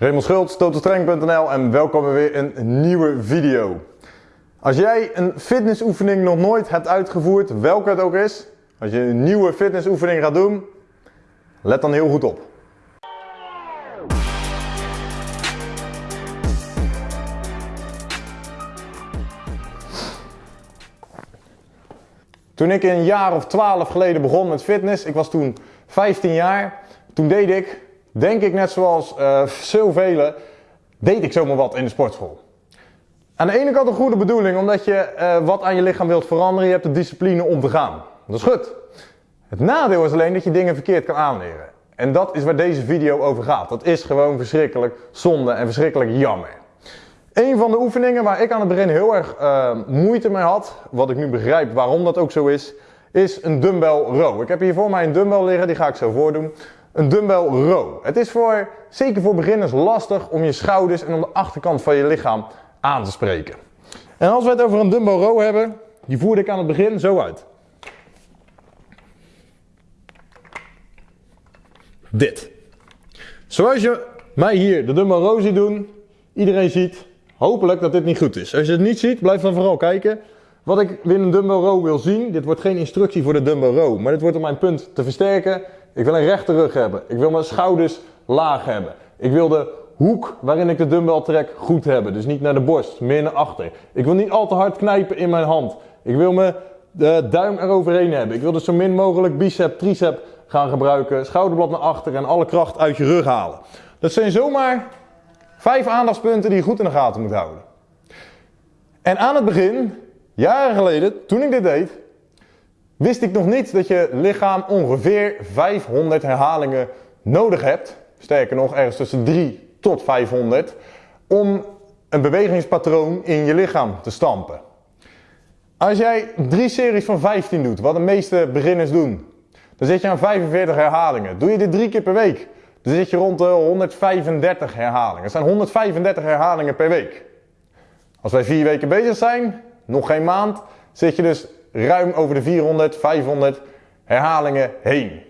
Raymond Schultz, totalstrength.nl en welkom bij weer een nieuwe video. Als jij een fitnessoefening nog nooit hebt uitgevoerd, welke het ook is, als je een nieuwe fitnessoefening gaat doen, let dan heel goed op. Toen ik een jaar of 12 geleden begon met fitness, ik was toen 15 jaar, toen deed ik, denk ik net zoals uh, zoveel, deed ik zomaar wat in de sportschool. Aan de ene kant een goede bedoeling, omdat je uh, wat aan je lichaam wilt veranderen, je hebt de discipline om te gaan. Dat is goed. Het nadeel is alleen dat je dingen verkeerd kan aanleren. En dat is waar deze video over gaat. Dat is gewoon verschrikkelijk zonde en verschrikkelijk jammer. Een van de oefeningen waar ik aan het begin heel erg uh, moeite mee had, wat ik nu begrijp waarom dat ook zo is, is een dumbbell row. Ik heb hier voor mij een dumbbell liggen, die ga ik zo voordoen. Een dumbbell row. Het is voor, zeker voor beginners lastig om je schouders en om de achterkant van je lichaam aan te spreken. En als we het over een dumbbell row hebben, die voerde ik aan het begin zo uit. Dit. Zoals je mij hier de dumbbell row ziet doen, iedereen ziet hopelijk dat dit niet goed is. Als je het niet ziet, blijf dan vooral kijken. Wat ik in een dumbbell row wil zien, dit wordt geen instructie voor de dumbbell row, maar dit wordt om mijn punt te versterken. Ik wil een rechte rug hebben. Ik wil mijn schouders laag hebben. Ik wil de hoek waarin ik de dumbbell trek goed hebben. Dus niet naar de borst, meer naar achter. Ik wil niet al te hard knijpen in mijn hand. Ik wil mijn de duim eroverheen hebben. Ik wil dus zo min mogelijk bicep, tricep gaan gebruiken. Schouderblad naar achter en alle kracht uit je rug halen. Dat zijn zomaar vijf aandachtspunten die je goed in de gaten moet houden. En aan het begin, jaren geleden, toen ik dit deed, wist ik nog niet dat je lichaam ongeveer 500 herhalingen nodig hebt. Sterker nog, ergens tussen 3 tot 500. Om een bewegingspatroon in je lichaam te stampen. Als jij drie series van 15 doet, wat de meeste beginners doen, dan zit je aan 45 herhalingen. Doe je dit drie keer per week, dan zit je rond de 135 herhalingen. Dat zijn 135 herhalingen per week. Als wij vier weken bezig zijn, nog geen maand, zit je dus ruim over de 400, 500 herhalingen heen.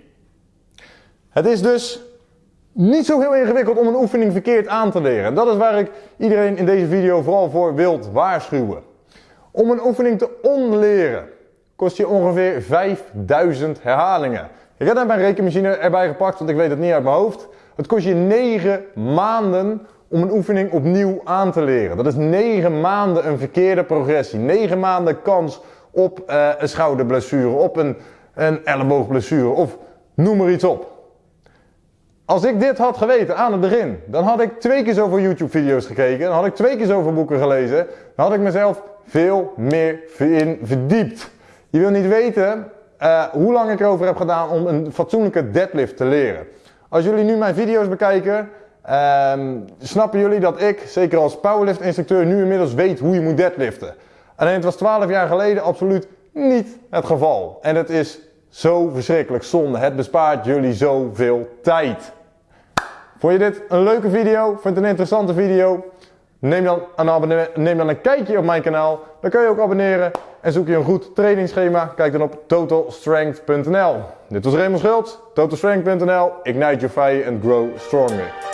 Het is dus niet zo heel ingewikkeld om een oefening verkeerd aan te leren. Dat is waar ik iedereen in deze video vooral voor wilt waarschuwen. Om een oefening te onleren kost je ongeveer 5000 herhalingen. Ik heb net mijn rekenmachine erbij gepakt, want ik weet het niet uit mijn hoofd. Het kost je 9 maanden om een oefening opnieuw aan te leren. Dat is 9 maanden een verkeerde progressie. 9 maanden kans op uh, een schouderblessure, op een, een elleboogblessure of noem maar iets op. Als ik dit had geweten aan het begin, dan had ik twee keer zoveel YouTube video's gekeken, dan had ik twee keer zoveel boeken gelezen, dan had ik mezelf veel meer in verdiept. Je wil niet weten uh, hoe lang ik erover heb gedaan om een fatsoenlijke deadlift te leren. Als jullie nu mijn video's bekijken, um, snappen jullie dat ik, zeker als powerlift instructeur, nu inmiddels weet hoe je moet deadliften. Alleen het was 12 jaar geleden absoluut niet het geval. En het is zo verschrikkelijk zonde. Het bespaart jullie zoveel tijd. Vond je dit een leuke video? Vond je het een interessante video? Neem dan, een neem dan een kijkje op mijn kanaal. Dan kun je ook abonneren. En zoek je een goed trainingsschema? Kijk dan op totalstrength.nl. Dit was Raymond Schultz, totalstrength.nl. Ignite your fire and grow stronger.